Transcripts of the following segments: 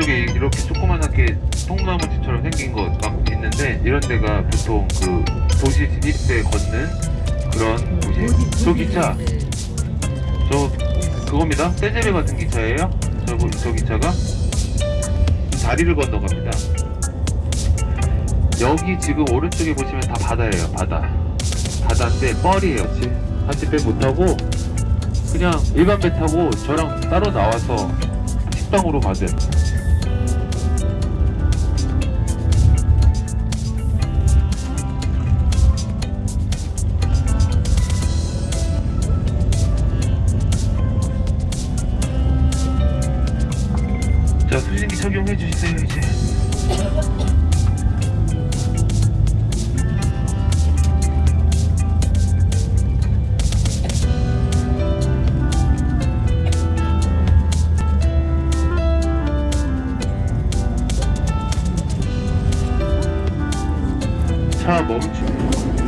오른쪽에 이렇게 조그만하게 통나무집처럼 생긴 거막 있는데 이런 데가 보통 그 도시 진입대 걷는 그런 곳이에요. 저 기차, 저 그겁니다. 떼제리 같은 기차예요. 저, 저 기차가 다리를 건너갑니다. 여기 지금 오른쪽에 보시면 다 바다예요. 바다. 바다인데 뻘이에요. 지금 같이 배못 타고 그냥 일반 배 타고 저랑 따로 나와서 식당으로 가세요. 차 멈추.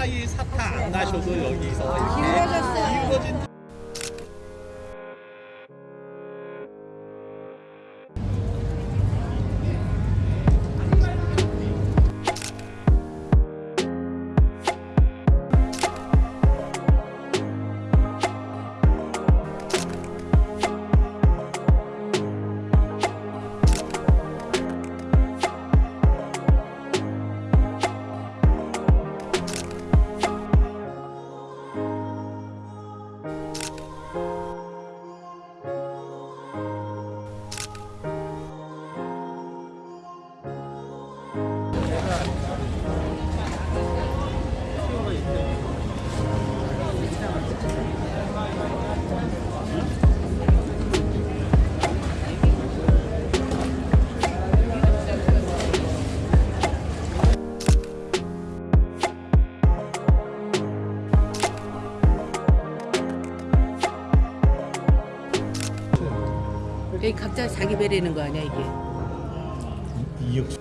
P41 사타 안 가셔도 여기서 이렇게 여기 각자 자기 배라는 거 아니야 이게? 늦지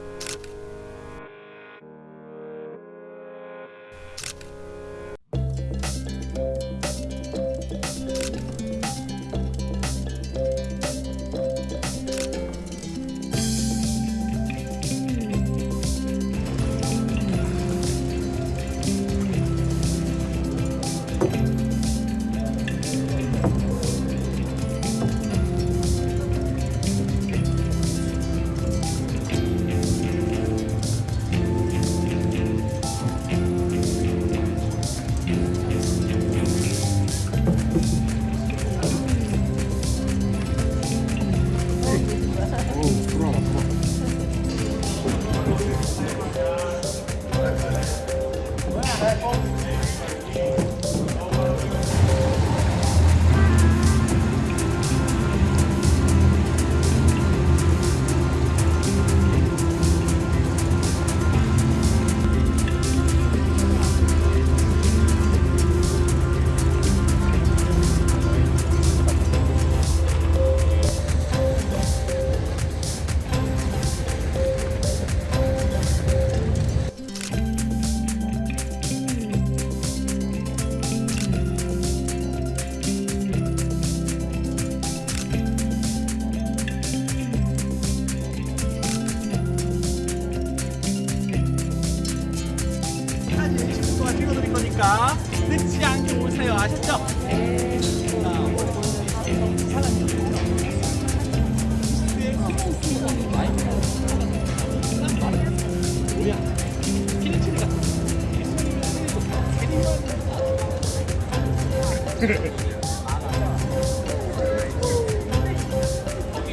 거기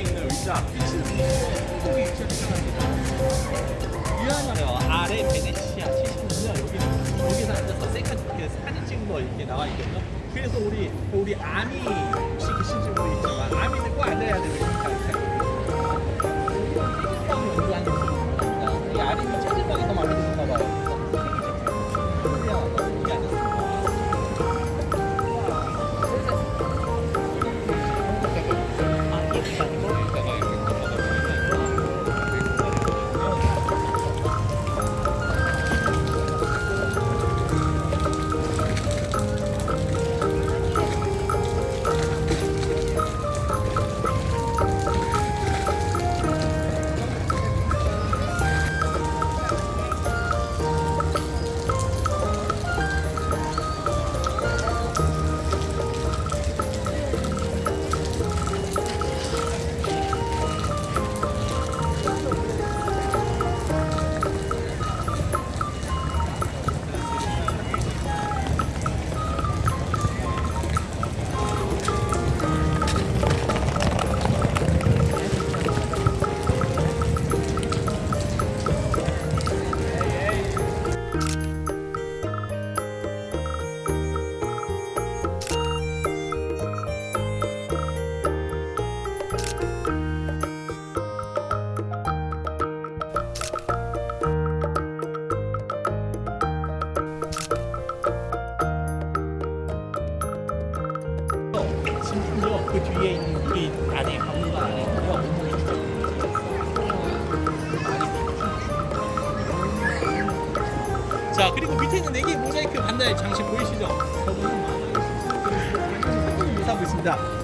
있는 의자 유한하요 아래 베네치아 70년 여기는 여기서 앉아서 셀카 사진 찍은 거 이렇게 나와 있거든요. 그래서 우리 우리 아미 혹시 계신지 모르겠지만 아미는 꼭 앉아야 되는 하고 있습니다.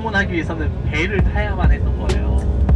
방문하기 위해서는 배를 타야만 했던 거예요.